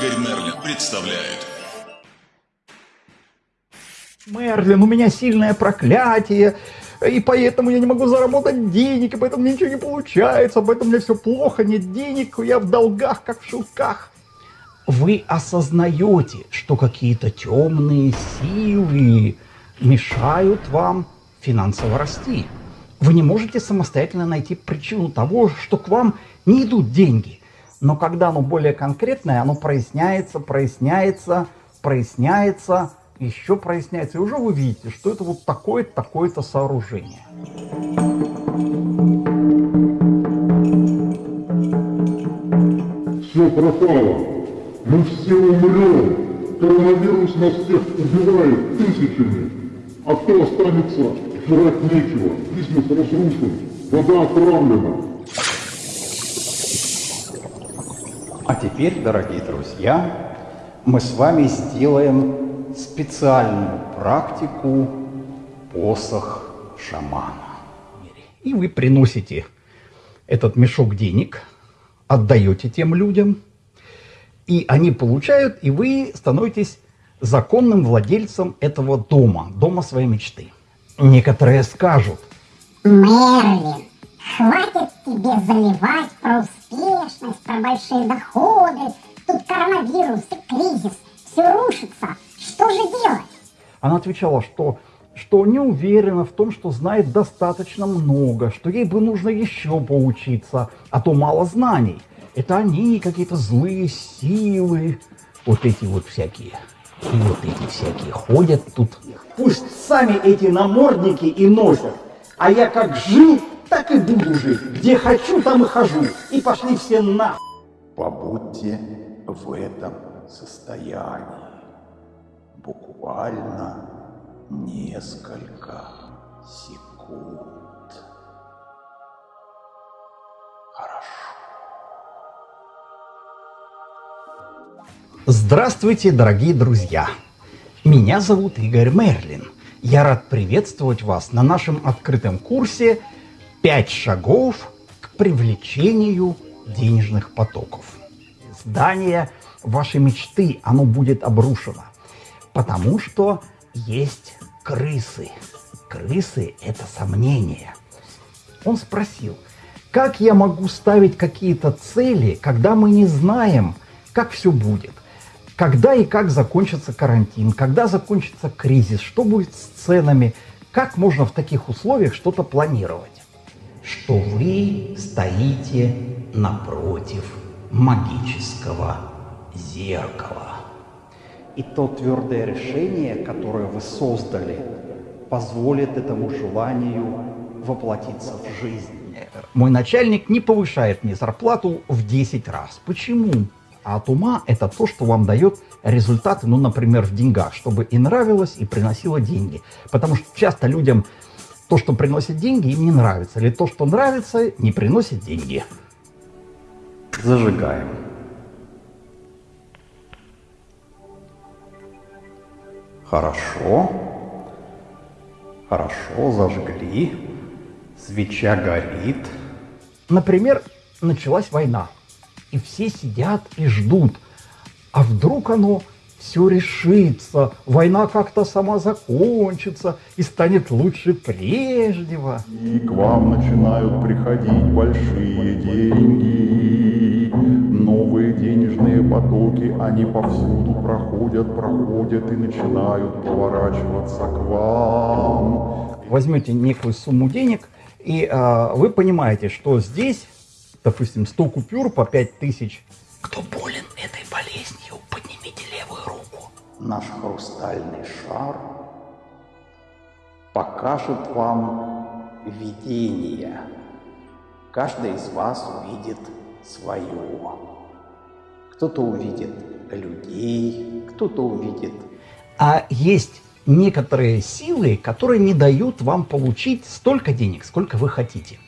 Игорь Мерлин представляет. Мерлин, у меня сильное проклятие, и поэтому я не могу заработать денег, и поэтому мне ничего не получается, поэтому мне все плохо, нет денег, я в долгах, как в шелках. Вы осознаете, что какие-то темные силы мешают вам финансово расти. Вы не можете самостоятельно найти причину того, что к вам не идут деньги. Но когда оно более конкретное, оно проясняется, проясняется, проясняется, еще проясняется. И уже вы видите, что это вот такое-то, такое-то сооружение. Все пропало. Мы все умрем. Коронавирус нас всех убивает тысячами. А кто останется, жрать нечего. Бизнес разрушен. Вода отравлена. А теперь, дорогие друзья, мы с вами сделаем специальную практику посох шамана. И вы приносите этот мешок денег, отдаете тем людям, и они получают, и вы становитесь законным владельцем этого дома, дома своей мечты. Некоторые скажут. Мерлин, хватит тебе заливать про успешность, большие доходы. Тут коронавирус и кризис. Все рушится. Что же делать? Она отвечала, что, что не уверена в том, что знает достаточно много, что ей бы нужно еще поучиться, а то мало знаний. Это они какие-то злые силы, вот эти вот всякие. И вот эти всякие ходят тут. Пусть сами эти намордники и носят. А я как жил, так и буду жить. Где хочу, там и хожу. И пошли все на. Побудьте в этом состоянии буквально несколько секунд. Хорошо. Здравствуйте, дорогие друзья! Меня зовут Игорь Мерлин. Я рад приветствовать вас на нашем открытом курсе «Пять шагов к привлечению денежных потоков». Здание вашей мечты, оно будет обрушено, потому что есть крысы. Крысы – это сомнения. Он спросил, как я могу ставить какие-то цели, когда мы не знаем, как все будет? когда и как закончится карантин, когда закончится кризис, что будет с ценами, как можно в таких условиях что-то планировать. Что вы стоите напротив магического зеркала. И то твердое решение, которое вы создали, позволит этому желанию воплотиться в жизнь. Мой начальник не повышает мне зарплату в 10 раз. Почему? А от ума это то, что вам дает результаты, ну, например, в деньгах, чтобы и нравилось, и приносило деньги. Потому что часто людям то, что приносит деньги, им не нравится. Или то, что нравится, не приносит деньги. Зажигаем. Хорошо. Хорошо, зажгли. Свеча горит. Например, началась война и все сидят и ждут. А вдруг оно все решится, война как-то сама закончится и станет лучше прежнего. И к вам начинают приходить большие деньги, потоки, они повсюду проходят, проходят и начинают поворачиваться к вам. Возьмете некую сумму денег, и э, вы понимаете, что здесь допустим, 100 купюр по 5000. Кто болен этой болезнью, поднимите левую руку. Наш хрустальный шар покажет вам видение. Каждый из вас увидит свое. Кто-то увидит людей, кто-то увидит... А есть некоторые силы, которые не дают вам получить столько денег, сколько вы хотите.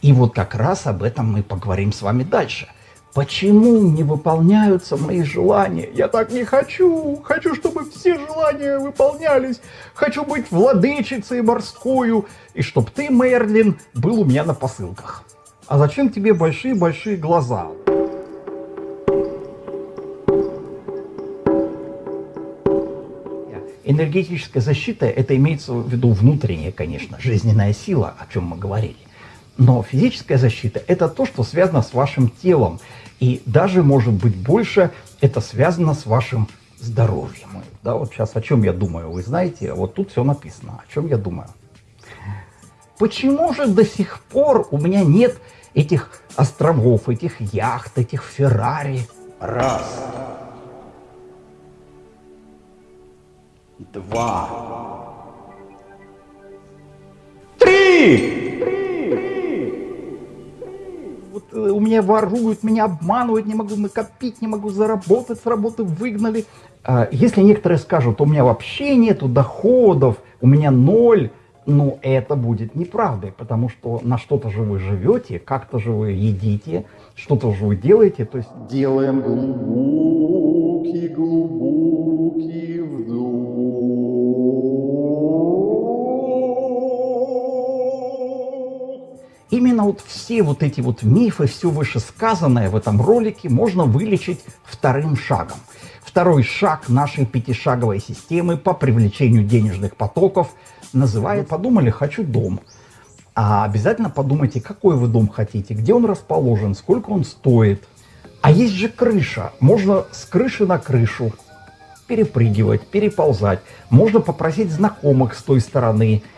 И вот как раз об этом мы поговорим с вами дальше. Почему не выполняются мои желания? Я так не хочу. Хочу, чтобы все желания выполнялись. Хочу быть владычицей морскую. И чтоб ты, Мерлин, был у меня на посылках. А зачем тебе большие-большие глаза? Энергетическая защита, это имеется в виду внутренняя, конечно, жизненная сила, о чем мы говорили. Но физическая защита – это то, что связано с вашим телом. И даже, может быть, больше это связано с вашим здоровьем. Да, вот сейчас о чем я думаю, вы знаете, вот тут все написано, о чем я думаю. Почему же до сих пор у меня нет этих островов, этих яхт, этих Феррари? Раз. Два. Три! Вот э, у меня воруют, меня обманывают, не могу накопить, не могу заработать, с работы выгнали. А, если некоторые скажут, у меня вообще нету доходов, у меня ноль, ну это будет неправдой, потому что на что-то же вы живете, как-то же вы едите, что-то же вы делаете, то есть делаем глубокий, глубокий Именно вот все вот эти вот мифы, все вышесказанное в этом ролике можно вылечить вторым шагом. Второй шаг нашей пятишаговой системы по привлечению денежных потоков называет «Подумали, хочу дом». А обязательно подумайте, какой вы дом хотите, где он расположен, сколько он стоит. А есть же крыша. Можно с крыши на крышу перепрыгивать, переползать. Можно попросить знакомых с той стороны –